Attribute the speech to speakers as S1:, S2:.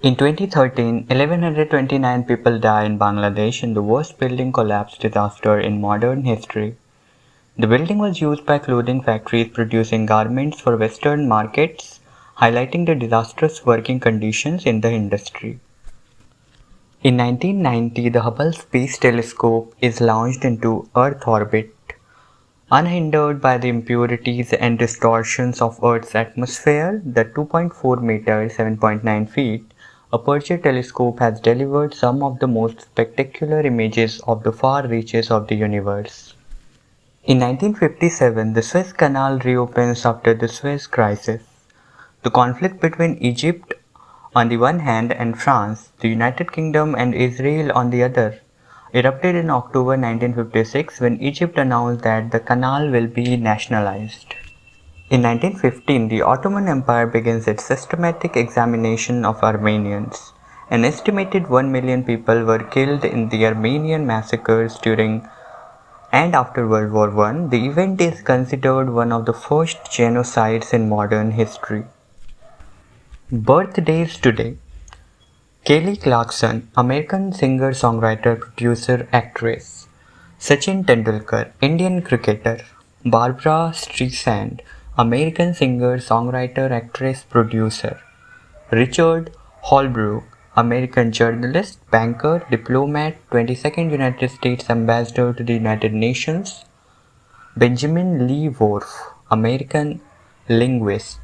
S1: In 2013, 1129 people died in Bangladesh in the worst building collapse disaster in modern history. The building was used by clothing factories producing garments for Western markets, highlighting the disastrous working conditions in the industry. In 1990, the Hubble Space Telescope is launched into Earth orbit. Unhindered by the impurities and distortions of Earth's atmosphere, the 2.4 meter 7.9 feet Aperture Telescope has delivered some of the most spectacular images of the far reaches of the universe. In 1957, the Suez Canal reopens after the Suez Crisis. The conflict between Egypt on the one hand and France, the United Kingdom and Israel on the other erupted in October 1956 when Egypt announced that the canal will be nationalized. In 1915, the Ottoman Empire begins its systematic examination of Armenians. An estimated 1 million people were killed in the Armenian massacres during and after World War I. The event is considered one of the first genocides in modern history. Birthdays today Kelly Clarkson, American singer, songwriter, producer, actress. Sachin Tendulkar, Indian cricketer. Barbra Streisand, American singer, songwriter, actress, producer. Richard Holbrooke, American journalist, banker, diplomat, 22nd United States Ambassador to the United Nations. Benjamin Lee Whorf, American linguist.